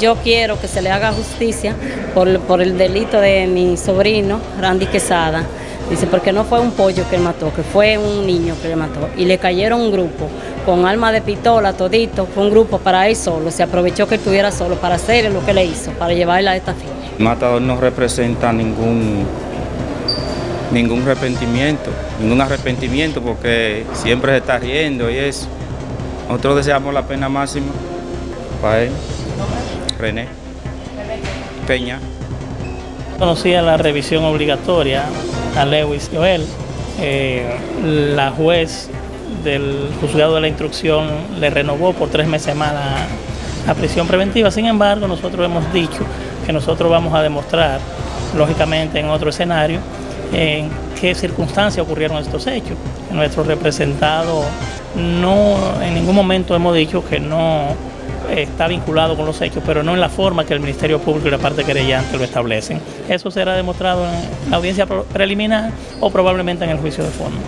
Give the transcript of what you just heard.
Yo quiero que se le haga justicia por, el delito de mi sobrino, Randy Quesada. Dice, porque no fue un pollo que mató, que fue un niño que le mató. Y le cayeron un grupo con arma de pistola, todito, fue un grupo para él solo. Se aprovechó que estuviera solo para hacer lo que le hizo, para llevarla a esta. El matador no representa ningún, ningún arrepentimiento, ningún arrepentimiento porque siempre se está riendo y eso. Nosotros deseamos la pena máxima para él, Peña. Conocía la revisión obligatoria a Lewis Joel. Eh, la juez del juzgado de la instrucción le renovó por tres meses más la, prisión preventiva. Sin embargo, nosotros hemos dicho que nosotros vamos a demostrar, lógicamente en otro escenario, en qué circunstancias ocurrieron estos hechos. Nuestro representado no, en ningún momento hemos dicho que no está vinculado con los hechos, pero no en la forma que el Ministerio Público y la parte querellante lo establecen. Eso será demostrado en la audiencia preliminar o probablemente en el juicio de fondo.